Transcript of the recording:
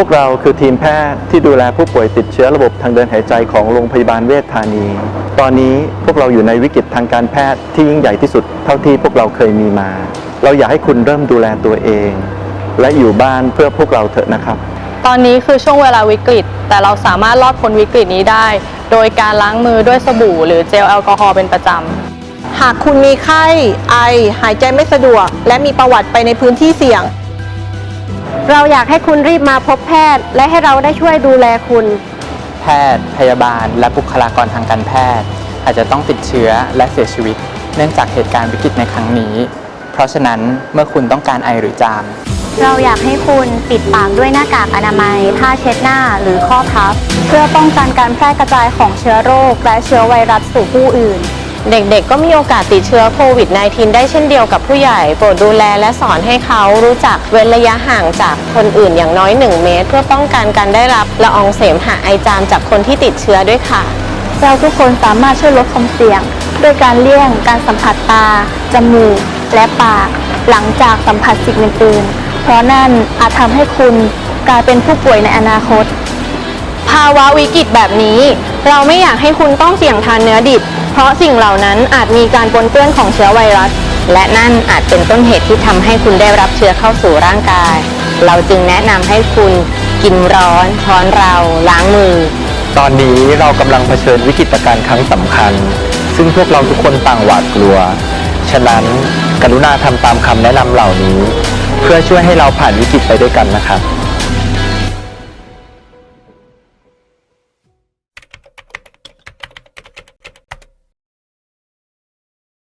วกเราคือทีมแพทย์ที่ดูแลผู้ป่วยติดเชื้อระบบทางเดินหายใจของโรงพยาบาลเวชธานี ตอนนี้พวกเราอยู่ในวิกฤตทางการแพทย์ที่ยิ่งใหญ่ที่สุดเท่าที่พวกเราเคยมีมา เราอยากให้คุณเริ่มดูแลตัวเอง และอยู่บ้านเพื่อพวกเราเถอะนะครับ ตอนนี้คือช่วงเวลาวิกฤต แต่เราสามารถรอดพ้นวิกฤตนี้ได้ โดยการล้างมือด้วยสบู่ หรือเจลแอลกอฮอล์เป็นประจำ หากคุณมีไข้ ไอ หายใจไม่สะดวก และมีประวัติไปในพื้นที่เสี่ยง เราอยากให้คุณรีบมาพบแพทย์ และให้เราได้ช่วยดูแลคุณ แพทย์ พยาบาล และบุคลากรทางการแพทย์ อาจจะต้องติดเชื้อและเสียชีวิต เนื่องจากเหตุการณ์วิกฤตในครั้งนี้ เพราะฉะนั้นเมื่อคุณต้องการไอหรือจาม เราอยากให้คุณปิดปากด้วยหน้ากากอนามัยผ้าเช็ดหน้าหรือข้อพับ เพื่อป้องกันการแพร่กระจายของเชื้อโรค และเชื้อไวรัสสู่ผู้อื่น เด็กๆ ก็มีโอกาสติดเชื้อโควิด -19 ได้เช่นเดียวกับผู้ใหญ่ โปรดดูแลและสอนให้เขารู้จักเว้นระยะห่างจากคนอื่นอย่างน้อย 1 เมตร เพื่อป้องกันการได้รับละอองเสมหะไอจามจากคนที่ติดเชื้อด้วยค่ะ เราทุกคนสามารถช่วยลดความเสี่ยงด้วยการเลี่ยงการสัมผัสตา จมูก และปาก หลังจากสัมผัสสิ่งอื่นๆ เพราะนั่นอาจทำให้คุณกลายเป็นผู้ป่วยในอนาคต ภาวะวิกฤตแบบนี้ เราไม่อยากให้คุณต้องเสี่ยงทานเนื้อดิบ เพราะสิ่งเหล่านั้นอาจมีการปนเปื้อนของเชื้อไวรัส และนั่นอาจเป็นต้นเหตุที่ทำให้คุณได้รับเชื้อเข้าสู่ร่างกาย เราจึงแนะนำให้คุณกินร้อนช้อนเราล้างมือ ตอนนี้เรากำลังเผชิญวิกฤตการณ์ครั้งสำคัญ ซึ่งพวกเราทุกคนต่างหวาดกลัว ฉะนั้นกรุณาทำตามคำแนะนำเหล่านี้ เพื่อช่วยให้เราผ่านวิกฤตไปด้วยกันนะครับ